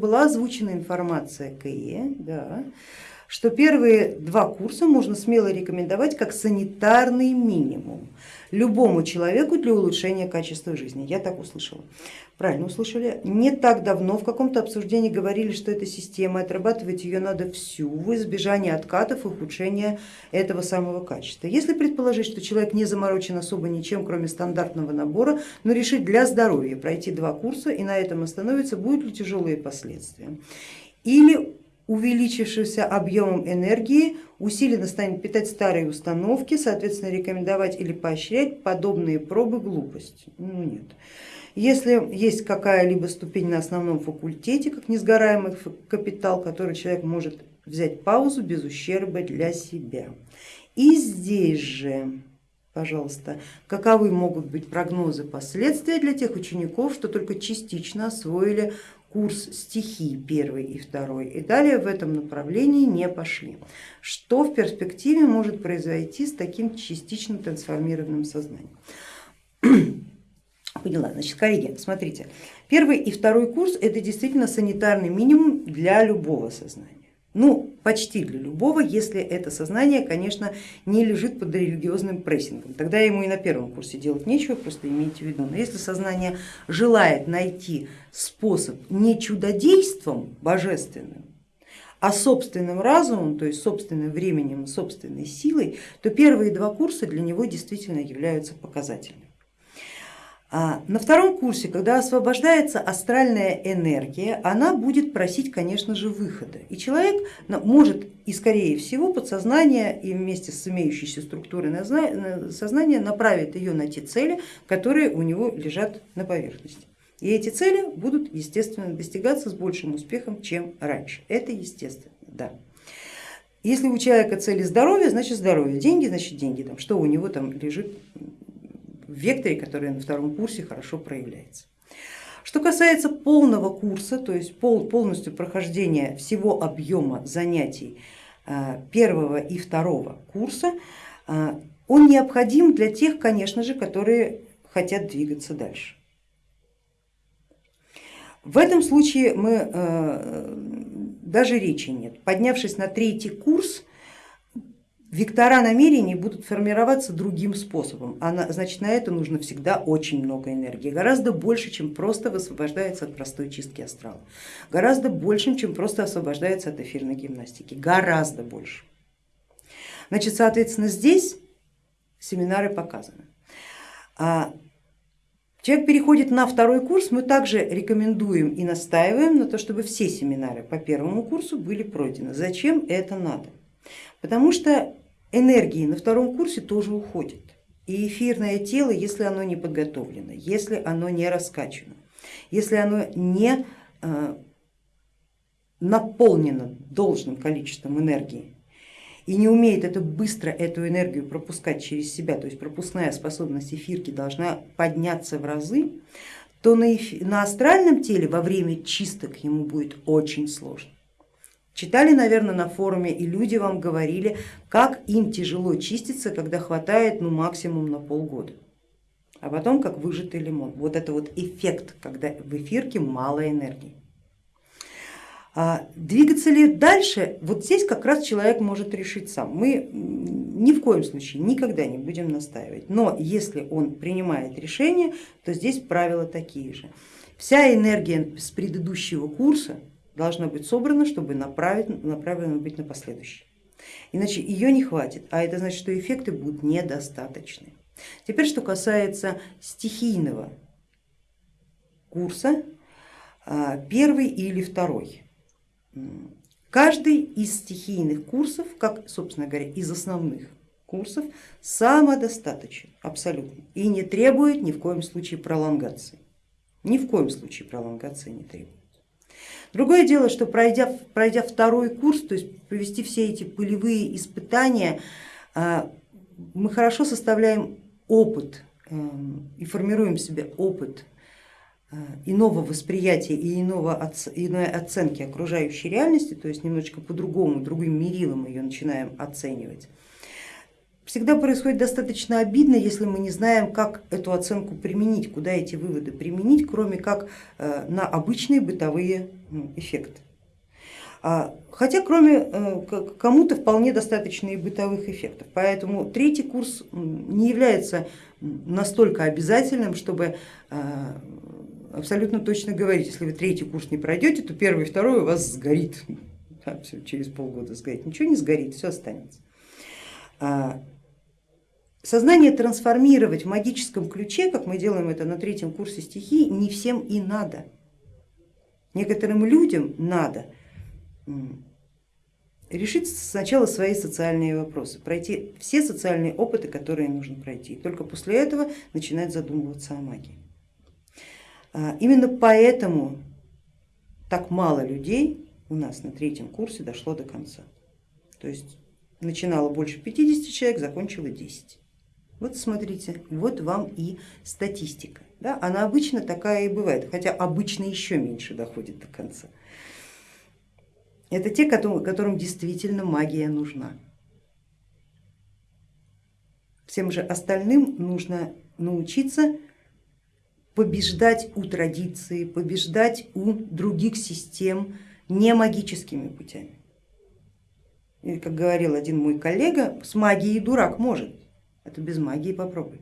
Была озвучена информация КИЭ, да, что первые два курса можно смело рекомендовать как санитарный минимум любому человеку для улучшения качества жизни. Я так услышала. Правильно услышали? Не так давно в каком-то обсуждении говорили, что эта система, отрабатывать ее надо всю в избежание откатов и ухудшения этого самого качества. Если предположить, что человек не заморочен особо ничем, кроме стандартного набора, но решит для здоровья пройти два курса и на этом остановиться, будут ли тяжелые последствия? Или увеличившимся объемом энергии усиленно станет питать старые установки, соответственно рекомендовать или поощрять подобные пробы глупость. Ну нет. Если есть какая-либо ступень на основном факультете, как несгораемый капитал, который человек может взять паузу без ущерба для себя. И здесь же, пожалуйста, каковы могут быть прогнозы последствия для тех учеников, что только частично освоили курс стихий первый и второй и далее в этом направлении не пошли. Что в перспективе может произойти с таким частично трансформированным сознанием? Поняла, значит, коллеги, смотрите, первый и второй курс это действительно санитарный минимум для любого сознания. Ну, почти для любого, если это сознание, конечно, не лежит под религиозным прессингом. Тогда ему и на первом курсе делать нечего, просто имейте в виду. Но если сознание желает найти способ не чудодейством божественным, а собственным разумом, то есть собственным временем, собственной силой, то первые два курса для него действительно являются показательными. А на втором курсе, когда освобождается астральная энергия, она будет просить, конечно же, выхода. И человек может и скорее всего подсознание и вместе с имеющейся структурой сознания направит ее на те цели, которые у него лежат на поверхности. И эти цели будут, естественно, достигаться с большим успехом, чем раньше. Это естественно, да. Если у человека цели здоровье, значит здоровье, деньги, значит деньги, там, что у него там лежит векторе, который на втором курсе хорошо проявляется. Что касается полного курса, то есть пол, полностью прохождения всего объема занятий э, первого и второго курса, э, он необходим для тех, конечно же, которые хотят двигаться дальше. В этом случае мы, э, даже речи нет. Поднявшись на третий курс, Вектора намерений будут формироваться другим способом, а значит на это нужно всегда очень много энергии, гораздо больше, чем просто высвобождается от простой чистки астрала, гораздо больше, чем просто освобождается от эфирной гимнастики, гораздо больше. Значит, соответственно, здесь семинары показаны. А человек переходит на второй курс, мы также рекомендуем и настаиваем на то, чтобы все семинары по первому курсу были пройдены. Зачем это надо? Потому что энергии на втором курсе тоже уходит. И эфирное тело, если оно не подготовлено, если оно не раскачано, если оно не э, наполнено должным количеством энергии и не умеет это быстро эту энергию пропускать через себя, то есть пропускная способность эфирки должна подняться в разы, то на, эфир, на астральном теле во время чисток ему будет очень сложно. Читали, наверное, на форуме и люди вам говорили, как им тяжело чиститься, когда хватает ну, максимум на полгода. А потом как выжатый лимон. Вот это вот эффект, когда в эфирке мало энергии. А двигаться ли дальше, вот здесь как раз человек может решить сам. Мы ни в коем случае никогда не будем настаивать, но если он принимает решение, то здесь правила такие же. Вся энергия с предыдущего курса должна быть собрана, чтобы направить, направлена быть на последующий. Иначе ее не хватит, а это значит, что эффекты будут недостаточны. Теперь, что касается стихийного курса, а, первый или второй. Каждый из стихийных курсов, как, собственно говоря, из основных курсов, самодостаточен абсолютно и не требует ни в коем случае пролонгации. Ни в коем случае пролонгации не требует. Другое дело, что пройдя, пройдя второй курс, то есть провести все эти пылевые испытания, а, мы хорошо составляем опыт эм, и формируем себе опыт э, иного восприятия и иного, иной оценки окружающей реальности, то есть немножечко по-другому, другим мерилом ее начинаем оценивать. Всегда происходит достаточно обидно, если мы не знаем, как эту оценку применить, куда эти выводы применить, кроме как э, на обычные бытовые ну, эффекты. А, хотя кроме э, кому-то вполне достаточно и бытовых эффектов. Поэтому третий курс не является настолько обязательным, чтобы э, абсолютно точно говорить, если вы третий курс не пройдете, то первый и второй у вас сгорит, все, через полгода сгорит. Ничего не сгорит, все останется. Сознание трансформировать в магическом ключе, как мы делаем это на третьем курсе стихии, не всем и надо. Некоторым людям надо решить сначала свои социальные вопросы, пройти все социальные опыты, которые нужно пройти. Только после этого начинать задумываться о магии. А, именно поэтому так мало людей у нас на третьем курсе дошло до конца. То есть начинало больше 50 человек, закончило 10. Вот смотрите, вот вам и статистика. Да? Она обычно такая и бывает, хотя обычно еще меньше доходит до конца. Это те, которым действительно магия нужна. Всем же остальным нужно научиться побеждать у традиции, побеждать у других систем не магическими путями. И, как говорил один мой коллега, с магией дурак может, это без магии попробуй.